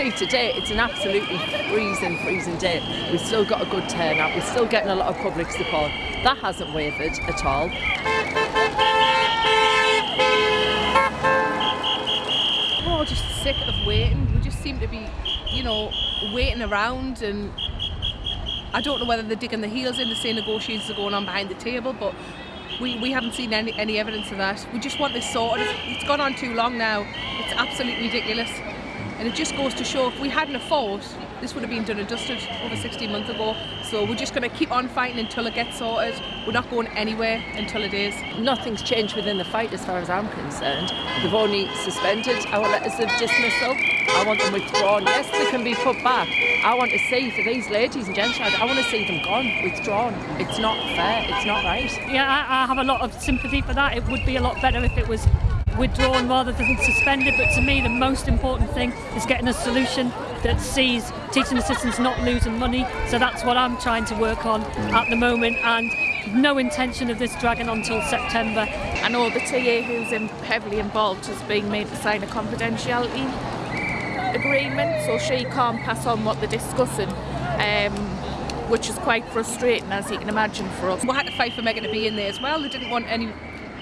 see today it's an absolutely freezing, freezing day. We've still got a good turnout. We're still getting a lot of public support. That hasn't wavered at all. We're all just sick of waiting. We just seem to be, you know, waiting around and I don't know whether they're digging their heels in, the same negotiations are going on behind the table, but we, we haven't seen any, any evidence of that. We just want this sorted. It's gone on too long now. It's absolutely ridiculous. And it just goes to show if we hadn't a fought, this would have been done and dusted over 16 months ago. So we're just going to keep on fighting until it gets sorted. We're not going anywhere until it is. Nothing's changed within the fight as far as I'm concerned. They've only suspended our letters of dismissal. I want them withdrawn. Yes, they can be put back. I want to see for these ladies and gentlemen, I want to see them gone, withdrawn. It's not fair. It's not right. Yeah, I, I have a lot of sympathy for that. It would be a lot better if it was withdrawn rather than suspended. But to me, the most important thing is getting a solution that sees teaching assistants not losing money. So that's what I'm trying to work on at the moment. And no intention of this dragging on till September. I know the TA who's in heavily involved has been made to sign a confidentiality agreement, so she can't pass on what they're discussing. Um, which is quite frustrating, as you can imagine, for us. We had to fight for Megan to be in there as well. They didn't want any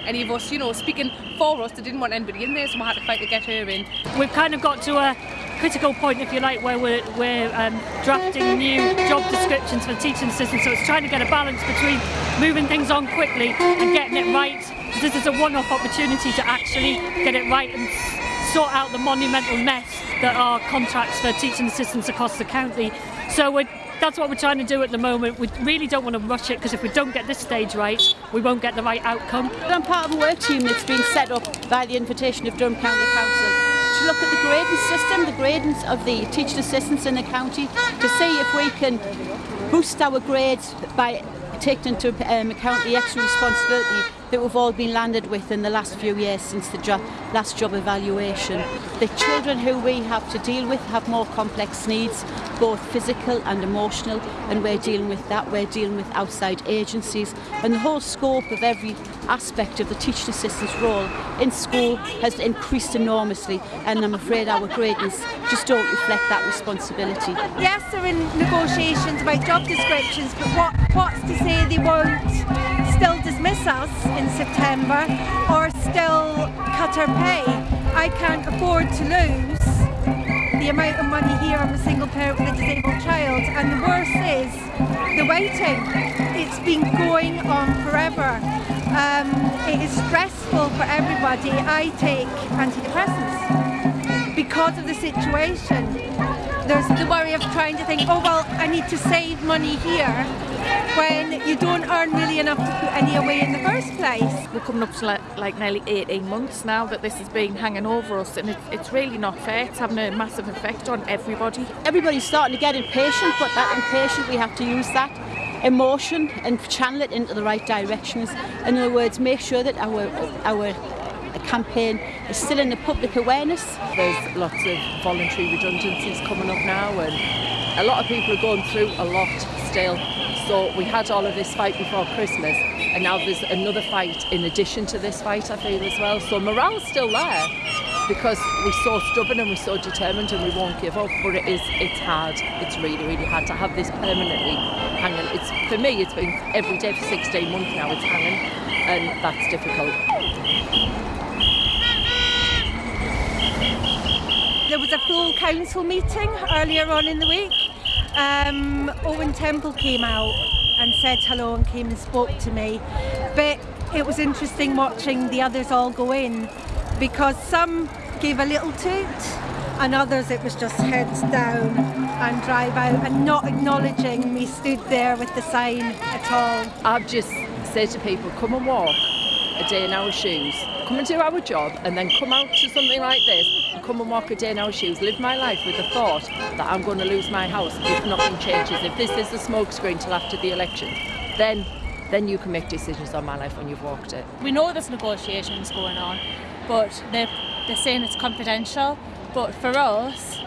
any of us, you know, speaking for us, they didn't want anybody in there, so we had to fight to get her in. We've kind of got to a critical point, if you like, where we're, we're um, drafting new job descriptions for teaching assistants. So it's trying to get a balance between moving things on quickly and getting it right. Because this is a one-off opportunity to actually get it right and sort out the monumental mess that are contracts for teaching assistants across the county. So we're that's what we're trying to do at the moment. We really don't want to rush it because if we don't get this stage right, we won't get the right outcome. I'm part of a work team that's been set up by the invitation of Durham County Council to look at the grading system, the gradings of the teaching assistants in the county, to see if we can boost our grades by taking into um, account the extra responsibility that we've all been landed with in the last few years since the last job evaluation. The children who we have to deal with have more complex needs, both physical and emotional, and we're dealing with that. We're dealing with outside agencies, and the whole scope of every aspect of the teaching assistant's role in school has increased enormously, and I'm afraid our gradings just don't reflect that responsibility. Yes, they're in negotiations about job descriptions, but what, what's to say they won't still dismiss us in September or still cut our pay. I can't afford to lose the amount of money here on a single parent with a disabled child and the worst is the waiting. It's been going on forever. Um, it is stressful for everybody. I take antidepressants because of the situation. There's the worry of trying to think, oh well, I need to save money here when you don't earn really enough to put any away in the first place. We're coming up to like, like nearly 18 months now that this has been hanging over us and it, it's really not fair. It's having a massive effect on everybody. Everybody's starting to get impatient, but that impatient, we have to use that emotion and channel it into the right directions. In other words, make sure that our our campaign is still in the public awareness. There's lots of voluntary redundancies coming up now and a lot of people are going through a lot still so we had all of this fight before Christmas and now there's another fight in addition to this fight I feel as well. So morale's still there because we're so stubborn and we're so determined and we won't give up but it is it's hard it's really really hard to have this permanently hanging it's for me it's been every day for 16 months now it's hanging and that's difficult there was a full council meeting earlier on in the week um, Owen Temple came out and said hello and came and spoke to me. But it was interesting watching the others all go in because some gave a little toot and others it was just heads down and drive out and not acknowledging me stood there with the sign at all. I've just said to people, come and walk a day in our shoes, come and do our job and then come out to something like this and come and walk a day in our shoes, live my life with the thought that I'm going to lose my house if nothing changes, if this is the smokescreen till after the election, then then you can make decisions on my life when you've walked it. We know there's negotiations going on, but they're, they're saying it's confidential, but for us,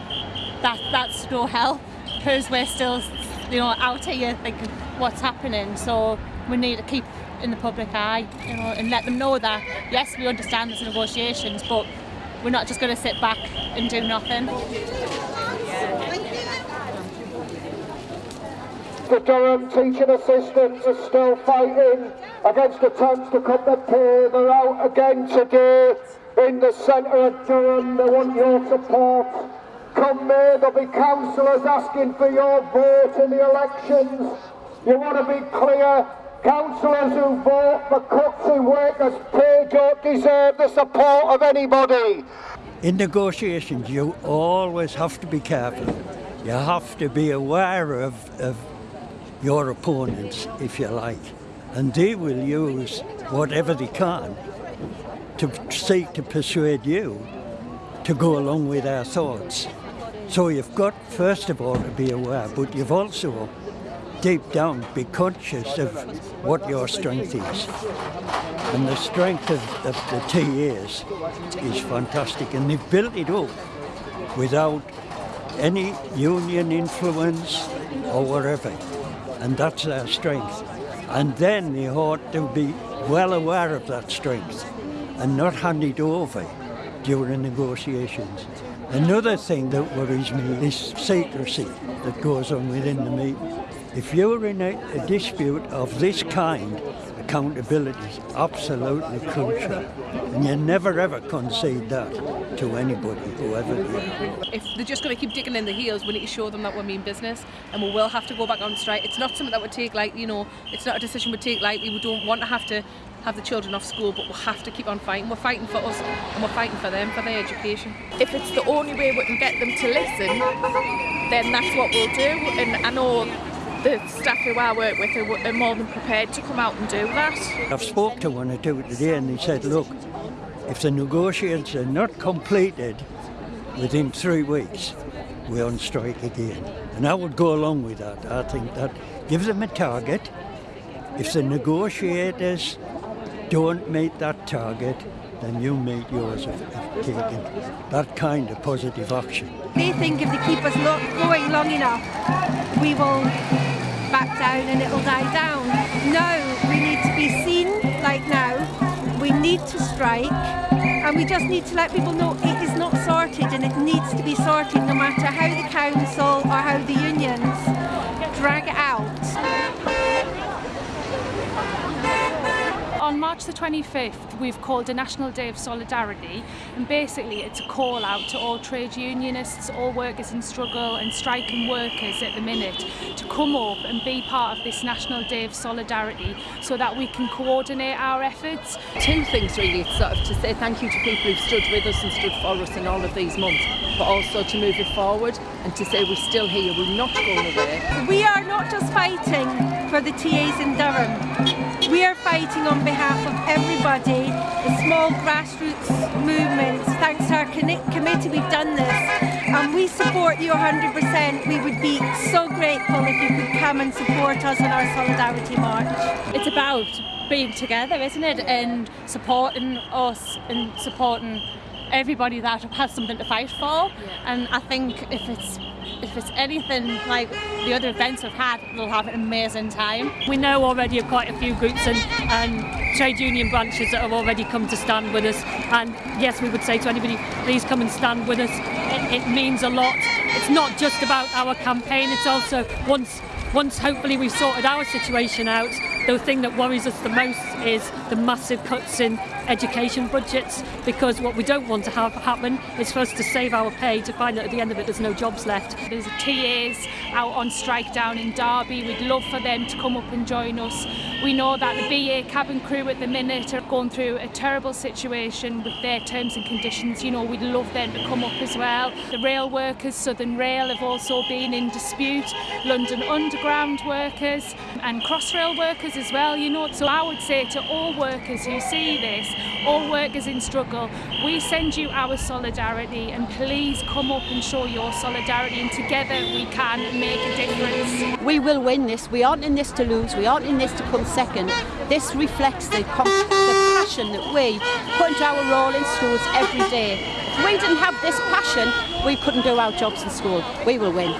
that that's no help because we're still you know out here thinking what's happening. So we need to keep in the public eye you know and let them know that yes we understand there's negotiations but we're not just going to sit back and do nothing. The Durham teaching assistants are still fighting against attempts to cut their pay. They're out again today in the centre of Durham. They want your support. Come May, there'll be councillors asking for your vote in the elections. You want to be clear, councillors who vote for cuts in workers' pay don't deserve the support of anybody. In negotiations, you always have to be careful. You have to be aware of, of your opponents, if you like, and they will use whatever they can to seek to persuade you to go along with their thoughts. So you've got, first of all, to be aware, but you've also, deep down, be conscious of what your strength is. And the strength of, of the TAs is fantastic, and they've built it up without any union influence or whatever and that's their strength. And then they ought to be well aware of that strength and not hand it over during negotiations. Another thing that worries me is secrecy that goes on within the meeting. If you're in a, a dispute of this kind, accountability is absolutely crucial. And you never ever concede that to anybody, whoever they are. If they're just going to keep digging in the heels, we need to show them that we mean business and we will have to go back on strike. It's not something that we take like, you know, it's not a decision we take lightly. We don't want to have to have the children off school, but we have to keep on fighting. We're fighting for us and we're fighting for them, for their education. If it's the only way we can get them to listen, then that's what we'll do. And I know the staff who I work with are more than prepared to come out and do that. I've spoke to one or two today and they said, look, if the negotiations are not completed within three weeks, we're on strike again. And I would go along with that. I think that gives them a target. If the negotiators don't meet that target, then you meet yours of, of taking that kind of positive action. They think if they keep us lo going long enough, we will back down and it'll die down. No, we need to be seen like now. We need to strike and we just need to let people know it is not sorted and it needs to be sorted no matter how the council or how the unions drag it out. On March the 25th, we've called a National Day of Solidarity, and basically it's a call out to all trade unionists, all workers in struggle, and striking workers at the minute to come up and be part of this National Day of Solidarity so that we can coordinate our efforts. Two things really, it's sort of to say thank you to people who've stood with us and stood for us in all of these months, but also to move it forward and to say we're still here, we're not going away. We are not just fighting for the TAs in Durham. We are fighting on behalf of everybody, the small grassroots movements. Thanks to our committee we've done this and we support you 100%. We would be so grateful if you could come and support us on our Solidarity March. It's about being together, isn't it? And supporting us and supporting everybody that has something to fight for. Yeah. And I think if it's if it's anything like the other events we've had, we'll have an amazing time. We know already of quite a few groups and, and trade union branches that have already come to stand with us. And yes, we would say to anybody, please come and stand with us. It, it means a lot. It's not just about our campaign, it's also once once hopefully we've sorted our situation out, the thing that worries us the most is the massive cuts in education budgets because what we don't want to have happen is for us to save our pay to find that at the end of it there's no jobs left. There's TAs out on strike down in Derby. We'd love for them to come up and join us. We know that the BA cabin crew at the minute are going through a terrible situation with their terms and conditions. You know, we'd love them to come up as well. The rail workers, Southern Rail, have also been in dispute. London Underground workers and Crossrail workers as well, you know. So I would say to all workers who see this, all workers in struggle, we send you our solidarity and please come up and show your solidarity and together we can make a difference. We will win this. We aren't in this to lose. We aren't in this to come second. This reflects the, the passion that we put into our role in schools every day. If we didn't have this passion, we couldn't do our jobs in school. We will win.